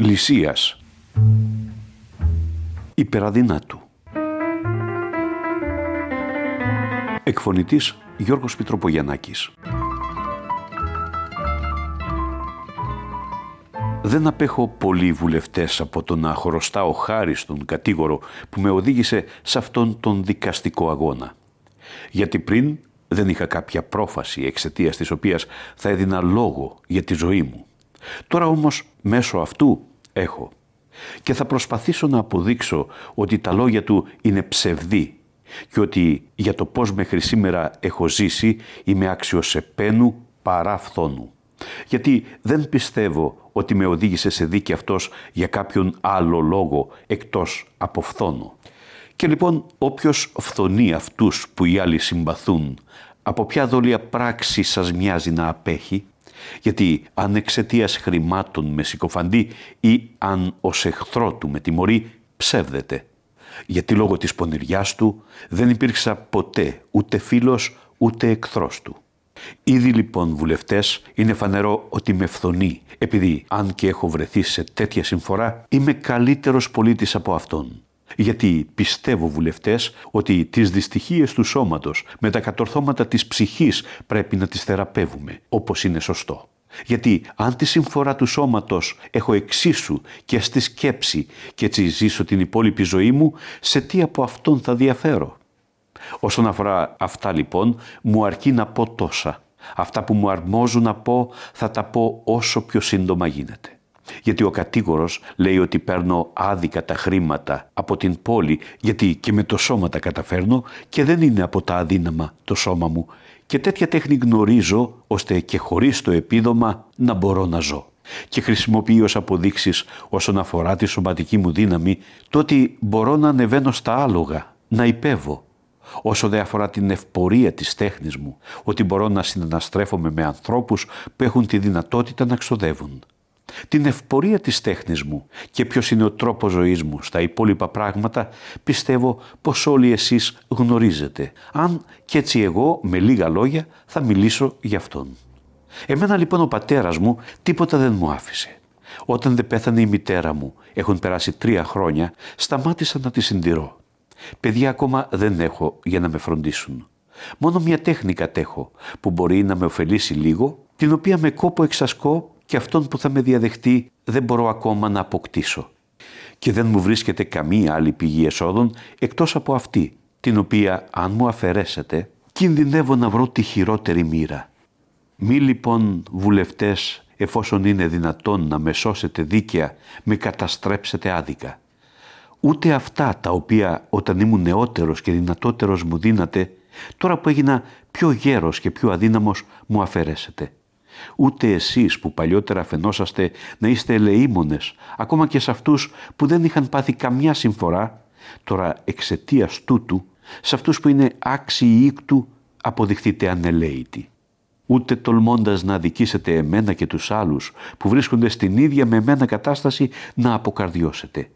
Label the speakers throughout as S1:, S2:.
S1: Λυσίας Υπεραδυνάτου Εκφωνητής Γιώργος Πιτροπογιαννάκης Δεν απέχω πολλοί βουλευτές από το να χρωστάω χάρη στον κατήγορο που με οδήγησε σε αυτόν τον δικαστικό αγώνα. Γιατί πριν δεν είχα κάποια πρόφαση εξαιτίας της οποίας θα έδινα λόγο για τη ζωή μου. Τώρα όμως μέσω αυτού έχω και θα προσπαθήσω να αποδείξω ότι τα λόγια του είναι ψευδή και ότι για το πώς μέχρι σήμερα έχω ζήσει είμαι άξιος επένου παρά φθόνου. Γιατί δεν πιστεύω ότι με οδήγησε σε δίκη αυτός για κάποιον άλλο λόγο εκτός από φθόνο. Και λοιπόν όποιος φθονεί αυτούς που οι άλλοι συμπαθούν, από ποια δόλια πράξη σας μοιάζει να απέχει, γιατί αν εξαιτίας χρημάτων με συκοφαντή ή αν ως εχθρό του με τιμωρεί, ψεύδεται. Γιατί λόγω της πονηριάς του δεν υπήρξα ποτέ ούτε φίλος ούτε εχθρός του. Ήδη λοιπόν βουλευτές είναι φανερό ότι με φθονεί, επειδή αν και έχω βρεθεί σε τέτοια συμφορά είμαι καλύτερος πολίτης από αυτόν. Γιατί πιστεύω βουλευτές ότι τις δυστυχίες του σώματος με τα κατορθώματα της ψυχής πρέπει να τις θεραπεύουμε, όπως είναι σωστό. Γιατί αν τη συμφορά του σώματος έχω εξίσου και στη σκέψη και έτσι ζήσω την υπόλοιπη ζωή μου, σε τι από αυτόν θα διαφέρω; Όσον αφορά αυτά λοιπόν, μου αρκεί να πω τόσα. Αυτά που μου αρμόζουν να πω θα τα πω όσο πιο σύντομα γίνεται. Γιατί ο κατήγορος λέει ότι παίρνω άδικα τα χρήματα από την πόλη γιατί και με το σώμα τα καταφέρνω και δεν είναι από τα αδύναμα το σώμα μου και τέτοια τέχνη γνωρίζω ώστε και χωρίς το επίδομα να μπορώ να ζω. Και χρησιμοποιεί ως αποδείξεις όσον αφορά τη σωματική μου δύναμη το ότι μπορώ να ανεβαίνω στα άλογα, να υπέβω, όσο δεν αφορά την ευπορία της τέχνης μου, ότι μπορώ να συναναστρέφομαι με ανθρώπους που έχουν τη δυνατότητα να ξοδεύουν. Την ευπορία της τέχνης μου και ποιος είναι ο τρόπος ζωής μου στα υπόλοιπα πράγματα πιστεύω πως όλοι εσείς γνωρίζετε. Αν και έτσι εγώ με λίγα λόγια θα μιλήσω για αυτόν. Εμένα λοιπόν ο πατέρας μου τίποτα δεν μου άφησε. Όταν δεν πέθανε η μητέρα μου, έχουν περάσει τρία χρόνια, σταμάτησα να τη συντηρώ. Παιδιά ακόμα δεν έχω για να με φροντίσουν. Μόνο μια τέχνη κατέχω που μπορεί να με ωφελήσει λίγο, την οποία με κόπο εξασκώ και αυτόν που θα με διαδεχτεί δεν μπορώ ακόμα να αποκτήσω. Και δεν μου βρίσκεται καμία άλλη πηγή εσόδων εκτός από αυτή, την οποία αν μου αφαιρέσετε, κινδυνεύω να βρω τη χειρότερη μοίρα. Μη λοιπόν βουλευτές, εφόσον είναι δυνατόν να με σώσετε δίκαια, με καταστρέψετε άδικα ούτε αυτά τα οποία όταν ήμουν νεότερος και δυνατότερος μου δίνατε, τώρα που έγινα πιο γέρος και πιο αδύναμος μου αφαιρέσετε. Ούτε εσείς που παλιότερα φαινόσαστε να είστε ελεήμονες, ακόμα και σε αυτούς που δεν είχαν πάθει καμιά συμφορά, τώρα εξαιτίας τούτου, σε αυτούς που είναι άξιοι ήκτου, αποδειχτείτε ανελαίητοι. Ούτε τολμώντας να αδικήσετε εμένα και τους άλλους που βρίσκονται στην ίδια με εμένα κατάσταση να αποκαρδιώσετε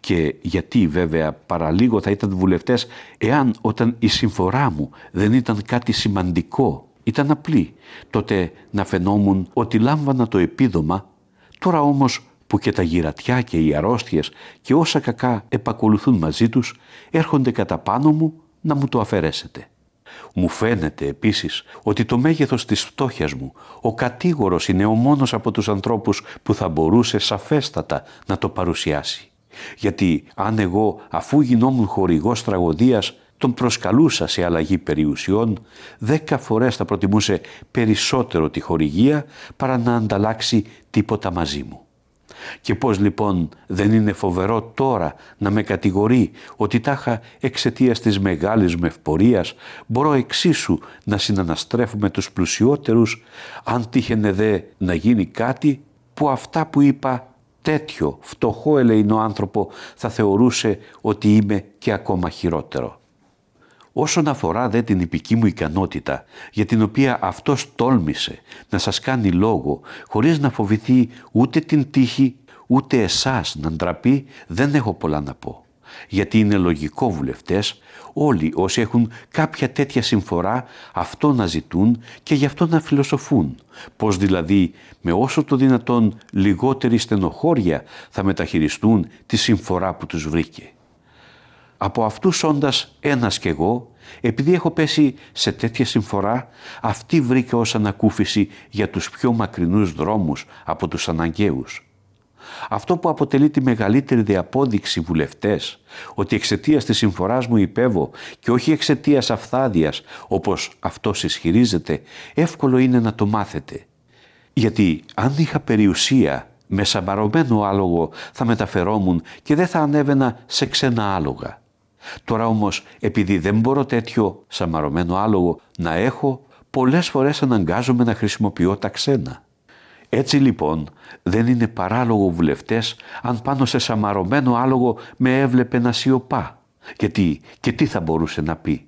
S1: και γιατί βέβαια παραλίγο θα ήταν βουλευτές εάν όταν η συμφορά μου δεν ήταν κάτι σημαντικό, ήταν απλή, τότε να φαινόμουν ότι λάμβανα το επίδομα, τώρα όμως που και τα γυρατιά και οι αρρώστιες και όσα κακά επακολουθούν μαζί τους έρχονται κατά πάνω μου να μου το αφαιρέσετε. Μου φαίνεται επίσης ότι το μέγεθος της φτώχειας μου, ο κατήγορος είναι ο μόνος από τους ανθρώπους που θα μπορούσε σαφέστατα να το παρουσιάσει. Γιατί αν εγώ αφού γινόμουν χορηγός τραγωδίας τον προσκαλούσα σε αλλαγή περιουσιών, δέκα φορές θα προτιμούσε περισσότερο τη χορηγία παρά να ανταλλάξει τίποτα μαζί μου. Και πώς λοιπόν δεν είναι φοβερό τώρα να με κατηγορεί ότι τάχα εξαιτίας της μεγάλης μου ευπορίας μπορώ εξίσου να συναναστρέφουμε τους πλουσιότερους αν τύχαινε δε να γίνει κάτι που αυτά που είπα τέτοιο φτωχό ελεηνό άνθρωπο θα θεωρούσε ότι είμαι και ακόμα χειρότερο. Όσον αφορά δε την υπική μου ικανότητα, για την οποία αυτός τόλμησε να σας κάνει λόγο, χωρίς να φοβηθεί ούτε την τύχη, ούτε εσάς να ντραπεί, δεν έχω πολλά να πω. γιατί είναι λογικό βουλευτές όλοι όσοι έχουν κάποια τέτοια συμφορά αυτό να ζητούν και γι' αυτό να φιλοσοφούν. Πώς δηλαδή με όσο το δυνατόν λιγότερη στενοχώρια θα μεταχειριστούν τη συμφορά που τους βρήκε. Από αυτούς όντας ένας κι εγώ, επειδή έχω πέσει σε τέτοια συμφορά, αυτή βρήκε ως ανακούφιση για τους πιο μακρινούς δρόμους από τους αναγκαίους αυτό που αποτελεί τη μεγαλύτερη διαπόδειξη βουλευτές, ότι εξαιτίας της συμφοράς μου υπέβω και όχι εξαιτίας αφθάδειας όπως αυτός ισχυρίζεται, εύκολο είναι να το μάθετε. Γιατί αν είχα περιουσία με σαμπαρωμένο άλογο θα μεταφερόμουν και δεν θα ανέβαινα σε ξένα άλογα. Τώρα όμως επειδή δεν μπορώ τέτοιο σαμαρωμένο άλογο να έχω, πολλές φορές αναγκάζομαι να χρησιμοποιώ τα ξένα. Έτσι λοιπόν δεν είναι παράλογο βουλευτές αν πάνω σε σαμαρωμένο άλογο με έβλεπε να σιωπά. Γιατί και τι θα μπορούσε να πει;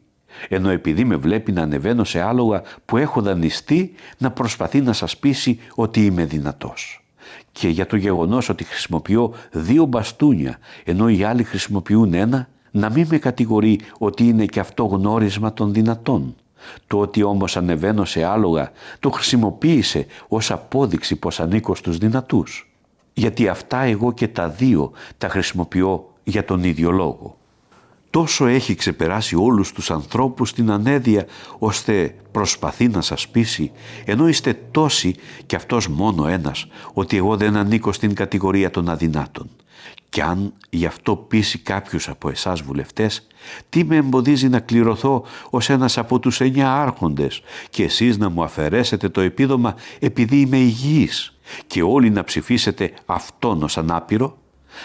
S1: Ενώ επειδή με βλέπει να ανεβαίνω σε άλογα που έχω δανειστεί να προσπαθεί να σας πείσει ότι είμαι δυνατός. Και για το γεγονός ότι χρησιμοποιώ δύο μπαστούνια ενώ οι άλλοι χρησιμοποιούν ένα να μην με κατηγορεί ότι είναι και αυτό γνώρισμα των δυνατών. Το ότι όμως ανεβαίνω σε άλογα το χρησιμοποίησε ως απόδειξη πως ανήκω στους δυνατούς. Γιατί αυτά εγώ και τα δύο τα χρησιμοποιώ για τον ίδιο λόγο. Τόσο έχει ξεπεράσει όλους τους ανθρώπους την ανέδεια ώστε προσπαθεί να σας πείσει ενώ είστε τόσοι και αυτός μόνο ένας ότι εγώ δεν ανήκω στην κατηγορία των αδυνάτων. Κι αν γι' αυτό πείσει κάποιους από εσάς βουλευτές, τι με εμποδίζει να κληρωθώ ως ένας από τους εννιά άρχοντες και εσείς να μου αφαιρέσετε το επίδομα επειδή είμαι υγιής και όλοι να ψηφίσετε αυτόν ως ανάπηρο,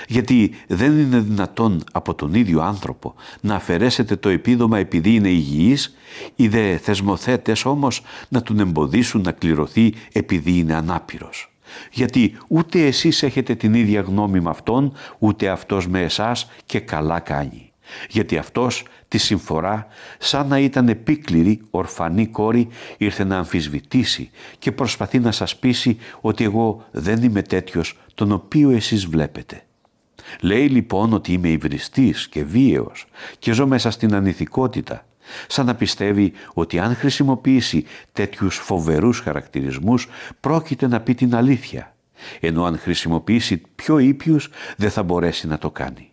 S1: γιατί δεν είναι δυνατόν από τον ίδιο άνθρωπο να αφαιρέσετε το επίδομα επειδή είναι υγιής, οι δε θεσμοθέτες όμως να τον εμποδίσουν να κληρωθεί επειδή είναι ανάπηρος γιατί ούτε εσείς έχετε την ίδια γνώμη με αυτόν, ούτε αυτός με εσάς και καλά κάνει. Γιατί αυτός τη συμφορά, σαν να ήταν επίκληρη, ορφανή κόρη, ήρθε να αμφισβητήσει και προσπαθεί να σας πείσει ότι εγώ δεν είμαι τέτοιος τον οποίο εσείς βλέπετε. Λέει λοιπόν ότι είμαι υβριστής και βίαιος και ζω μέσα στην ανηθικότητα σαν να πιστεύει ότι αν χρησιμοποιήσει τέτοιους φοβερούς χαρακτηρισμούς πρόκειται να πει την αλήθεια, ενώ αν χρησιμοποιήσει πιο ήπιους δεν θα μπορέσει να το κάνει.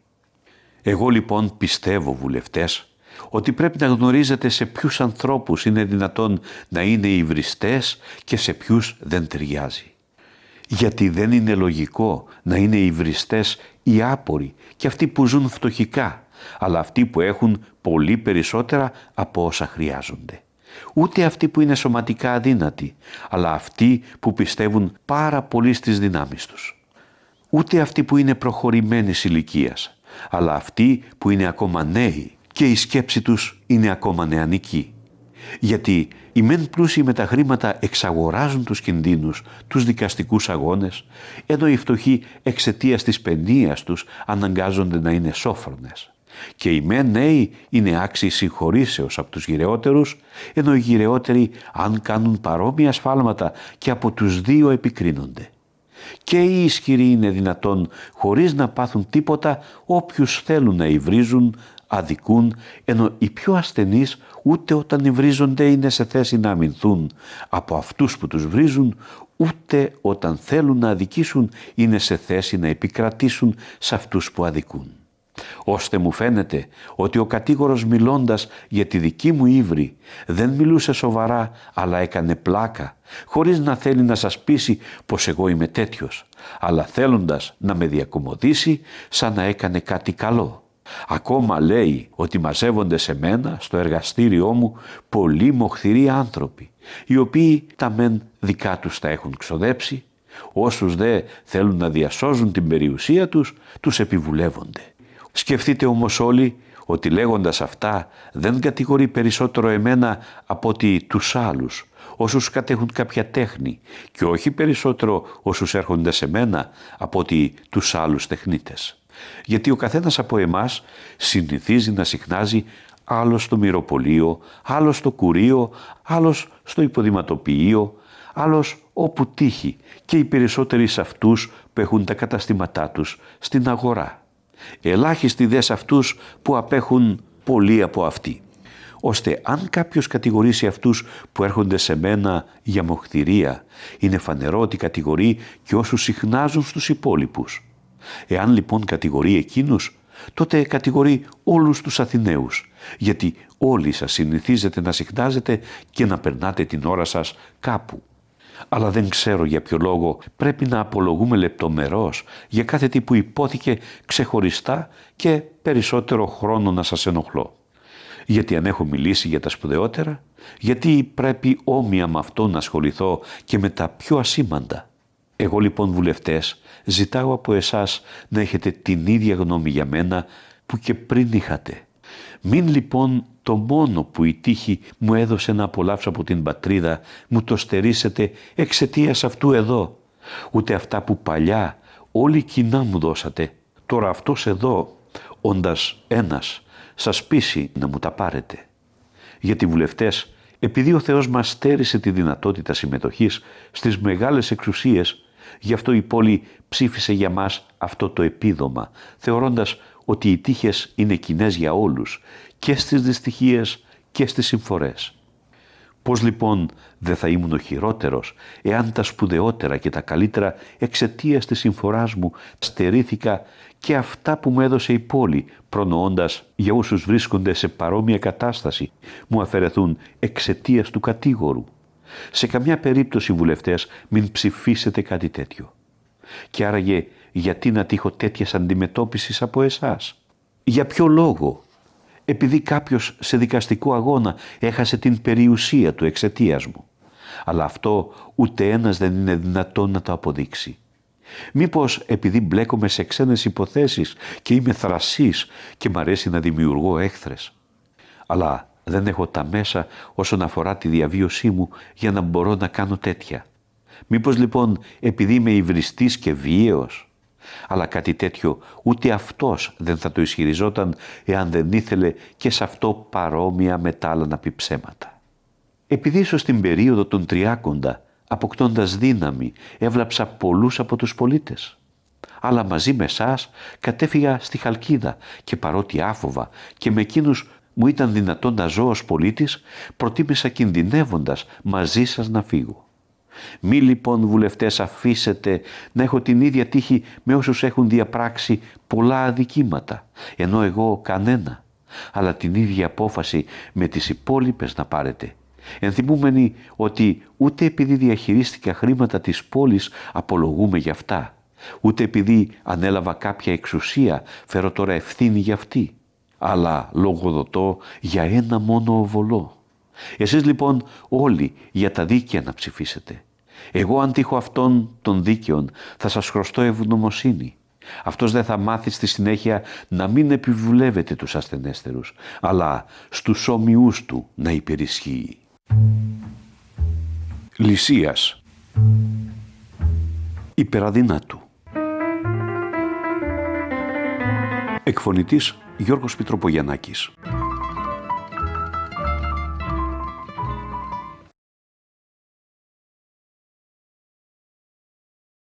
S1: Εγώ λοιπόν πιστεύω βουλευτές ότι πρέπει να γνωρίζετε σε ποιους ανθρώπους είναι δυνατόν να είναι υβριστές και σε ποιους δεν ταιριάζει. Γιατί δεν είναι λογικό να είναι υβριστές οι άποροι και αυτοί που ζουν φτωχικά αλλά αυτοί που έχουν πολύ περισσότερα από όσα χρειάζονται. Ούτε αυτοί που είναι σωματικά αδύνατοι, αλλά αυτοί που πιστεύουν πάρα πολύ στις δυνάμεις τους. Ούτε αυτοί που είναι προχωρημένης ηλικίας, αλλά αυτοί που είναι ακόμα νέοι και η σκέψη τους είναι ακόμα νεανική. Γιατί οι μεν πλούσιοι με τα χρήματα εξαγοράζουν τους κινδύνους, τους δικαστικούς αγώνες, ενώ οι φτωχοί εξαιτίας της παινίας τους αναγκάζονται να είναι σόφρονες. Και οι μεν νέοι είναι άξιοι συγχωρήσεως από τους γυρεότερους, ενώ οι γυρεότεροι αν κάνουν παρόμοια σφάλματα και από τους δύο επικρίνονται. Και οι ισχυροί είναι δυνατόν χωρίς να πάθουν τίποτα όποιους θέλουν να υβρίζουν, αδικούν, ενώ οι πιο ασθενείς ούτε όταν υβρίζονται είναι σε θέση να αμυνθούν από αυτούς που τους βρίζουν, ούτε όταν θέλουν να αδικήσουν είναι σε θέση να επικρατήσουν σε αυτούς που αδικούν ώστε μου φαίνεται ότι ο κατήγορος μιλώντας για τη δική μου ύβρη δεν μιλούσε σοβαρά αλλά έκανε πλάκα χωρίς να θέλει να σας πείσει πως εγώ είμαι τέτοιος αλλά θέλοντας να με διακομωδήσει σαν να έκανε κάτι καλό. Ακόμα λέει ότι μαζεύονται σε μένα στο εργαστήριό μου πολλοί μοχθηροί άνθρωποι οι οποίοι τα μεν δικά τους τα έχουν ξοδέψει όσους δε θέλουν να διασώζουν την περιουσία τους τους επιβουλεύονται. Σκεφτείτε όμως όλοι ότι λέγοντας αυτά δεν κατηγορεί περισσότερο εμένα από ότι τους άλλους, όσους κατέχουν κάποια τέχνη και όχι περισσότερο όσους έρχονται σε μένα από ότι τους άλλους τεχνίτες. Γιατί ο καθένας από εμάς συνηθίζει να συχνάζει άλλος στο μυροπολείο, άλλος στο κουρίο, άλλος στο υποδηματοποιείο, άλλος όπου τύχει και οι περισσότεροι σε αυτούς που έχουν τα καταστήματά τους στην αγορά Ελάχιστοι δε σε αυτούς που απέχουν πολύ από αυτή. Ώστε αν κάποιος κατηγορήσει αυτούς που έρχονται σε μένα για μοχθηρία, είναι φανερό ότι κατηγορεί και όσους συχνάζουν στους υπόλοιπους. Εάν λοιπόν κατηγορεί εκείνους, τότε κατηγορεί όλους τους Αθηναίους, γιατί όλοι σας συνηθίζετε να συχνάζετε και να περνάτε την ώρα σας κάπου. Αλλά δεν ξέρω για ποιο λόγο πρέπει να απολογούμε λεπτομερώς για κάθε τι που υπόθηκε ξεχωριστά και περισσότερο χρόνο να σας ενοχλώ. Γιατί αν έχω μιλήσει για τα σπουδαιότερα, γιατί πρέπει όμοια με αυτό να ασχοληθώ και με τα πιο ασήμαντα. Εγώ λοιπόν βουλευτές ζητάω από εσάς να έχετε την ίδια γνώμη για μένα που και πριν είχατε. Μην λοιπόν το μόνο που η τύχη μου έδωσε να απολαύσω από την πατρίδα μου το στερήσετε εξαιτίας αυτού εδώ. Ούτε αυτά που παλιά όλοι κοινά μου δώσατε. Τώρα αυτός εδώ, όντας ένας, σας πείσει να μου τα πάρετε. Γιατί βουλευτές, επειδή ο Θεός μας στέρισε τη δυνατότητα συμμετοχής στις μεγάλες εξουσίες, γι' αυτό η πόλη ψήφισε για μας αυτό το επίδομα, θεωρώντας ότι οι τύχες είναι κοινές για όλους και στις δυστυχίες και στις συμφορές. Πώς λοιπόν δεν θα ήμουν ο χειρότερος εάν τα σπουδαιότερα και τα καλύτερα εξαιτίας της συμφοράς μου στερήθηκα και αυτά που μου έδωσε η πόλη προνοώντας για όσους βρίσκονται σε παρόμοια κατάσταση μου αφαιρεθούν εξαιτίας του κατήγορου. Σε καμιά περίπτωση βουλευτές μην ψηφίσετε κάτι τέτοιο. Και άραγε γιατί να τύχω τέτοιας αντιμετώπισης από εσάς; Για ποιο λόγο; Επειδή κάποιος σε δικαστικό αγώνα έχασε την περιουσία του εξαιτίας μου. Αλλά αυτό ούτε ένας δεν είναι δυνατόν να το αποδείξει. Μήπως επειδή μπλέκομαι σε ξένες υποθέσεις και είμαι θρασής και μ' αρέσει να δημιουργώ έχθρες. Αλλά δεν έχω τα μέσα όσον αφορά τη διαβίωσή μου για να μπορώ να κάνω τέτοια. Μήπως λοιπόν επειδή είμαι υβριστής και βίαιος. Αλλά κάτι τέτοιο ούτε αυτός δεν θα το ισχυριζόταν εάν δεν ήθελε και σε αυτό παρόμοια μετάλλα να πει ψέματα. Επειδή ίσως στην περίοδο των τριάκοντα, αποκτώντας δύναμη, έβλαψα πολλούς από τους πολίτες. Αλλά μαζί με εσάς κατέφυγα στη Χαλκίδα και παρότι άφοβα και με εκείνους μου ήταν δυνατόν να ζω ως πολίτης, προτίμησα κινδυνεύοντας μαζί σας να φύγω. Μη λοιπόν βουλευτές αφήσετε να έχω την ίδια τύχη με όσους έχουν διαπράξει πολλά αδικήματα, ενώ εγώ κανένα, αλλά την ίδια απόφαση με τις υπόλοιπες να πάρετε. Ενθυμούμενοι ότι ούτε επειδή διαχειρίστηκα χρήματα της πόλης απολογούμε για αυτά, ούτε επειδή ανέλαβα κάποια εξουσία φέρω τώρα ευθύνη για αυτή, αλλά λογοδοτώ για ένα μόνο οβολό. Εσείς λοιπόν όλοι για τα δίκαια να ψηφίσετε. Εγώ αν τύχω αυτών των δίκαιων θα σας χρωστώ ευγνωμοσύνη. Αυτός δεν θα μάθει στη συνέχεια να μην επιβουλεύεται τους ασθενέστερους, αλλά στους όμοιούς του να υπερισχύει. Λυσίας Υπεραδυνάτου Εκφωνητής Γιώργος Πιτροπογιαννάκης